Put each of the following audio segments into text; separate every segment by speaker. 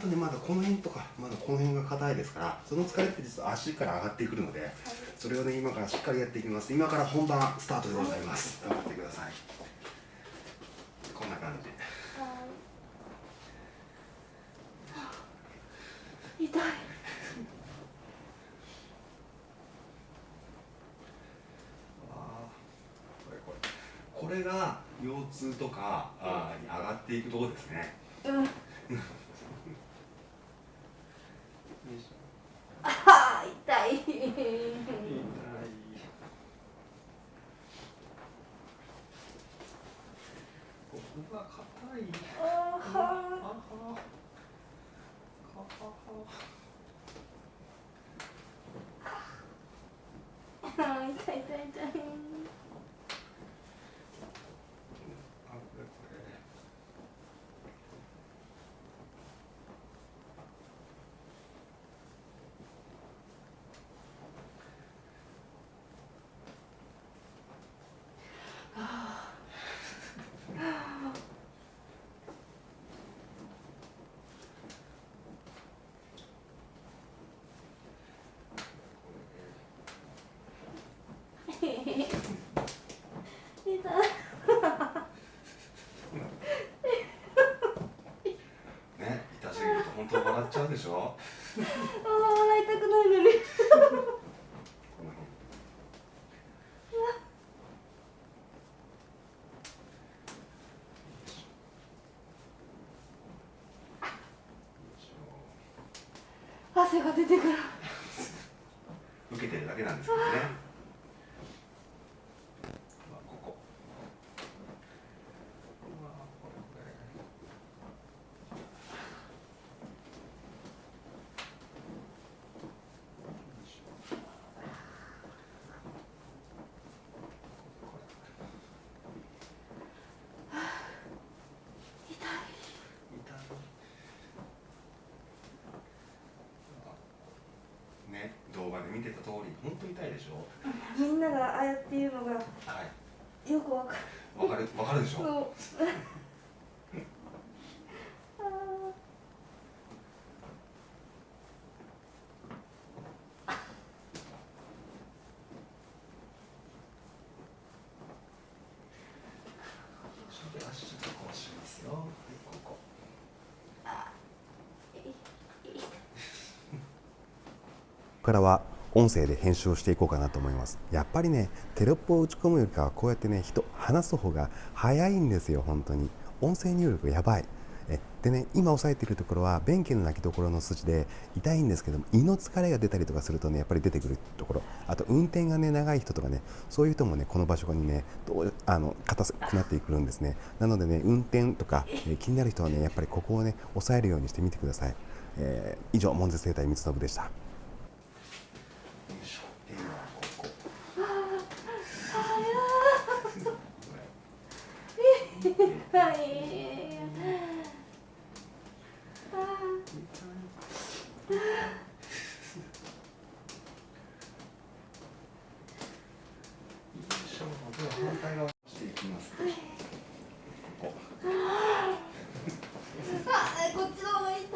Speaker 1: とねまだこの辺とかまだこの辺が硬いですからその疲れって実は足から上がってくるので、それをね今からしっかりやっていきます。今から本番スタートでございます。頑張ってください。こんな感じ。
Speaker 2: 痛い。
Speaker 1: これが腰痛とかあーに上がっていくところですね。
Speaker 2: うん
Speaker 1: よいしょ
Speaker 2: あー痛い
Speaker 1: 痛いここが硬い
Speaker 2: あー
Speaker 1: あは
Speaker 2: は
Speaker 1: あは
Speaker 2: ー痛い痛い痛い
Speaker 1: あこれこれ
Speaker 2: 痛い
Speaker 1: ね痛すぎると本当笑っちゃうでしょ？
Speaker 2: あー笑いたくないのに。汗が出てくる。
Speaker 1: 受けてるだけなんですけどね。まあここ。うわこれこれよいしょこれ
Speaker 2: 痛い
Speaker 1: 痛いね動画で見てた通り本当に痛いでしょ？
Speaker 2: みんながああやって言うのが
Speaker 1: はい。
Speaker 2: よくわかる。
Speaker 1: わかるわかるでしょ？
Speaker 3: からは音声で編集をしていこうかなと思います。やっぱりねテロップを打ち込むよりかはこうやってね人話す方が早いんですよ本当に。音声入力やばい。えでね今押さえているところは便器の泣きどころの筋で痛いんですけども胃の疲れが出たりとかするとねやっぱり出てくるところ。あと運転がね長い人とかねそういう人もねこの場所にねどうあの硬くなってくるんですね。なのでね運転とか、え気になる人はねやっぱりここをね押さえるようにしてみてください、えー以上門絶生態三つ信でした
Speaker 1: よいしょで今ここ
Speaker 2: はい。
Speaker 1: よい。しょでは反対側してい。きますここ
Speaker 2: あこっちの方が痛い。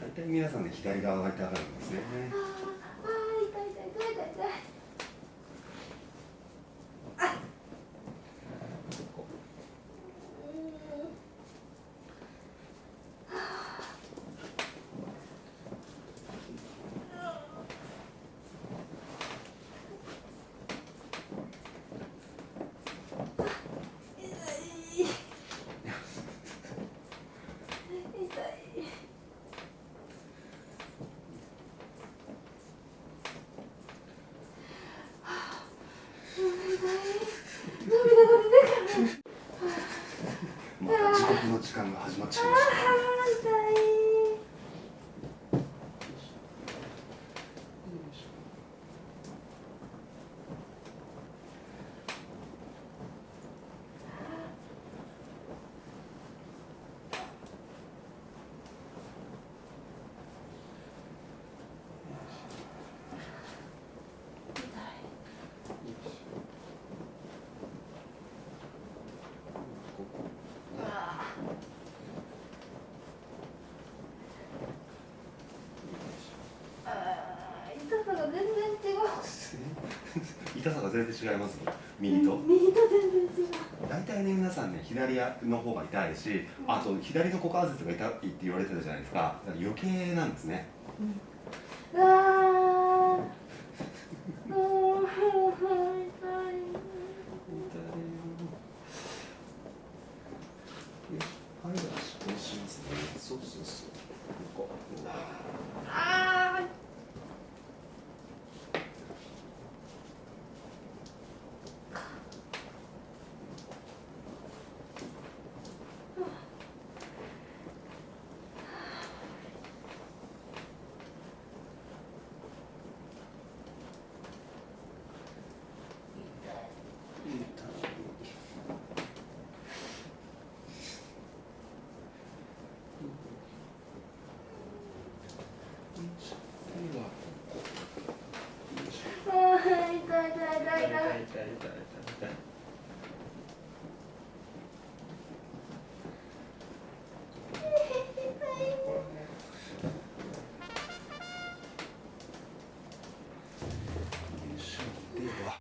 Speaker 1: 大体皆さんね左側が痛がるんですね
Speaker 2: 哈哈痛
Speaker 1: さが全然違います右と。
Speaker 2: 右と全然違う。
Speaker 1: 大体ね皆さんね左の方が痛いしあと左の股関節が痛いって言われてたじゃないですか。だから余計なんですね。
Speaker 2: うわー。もう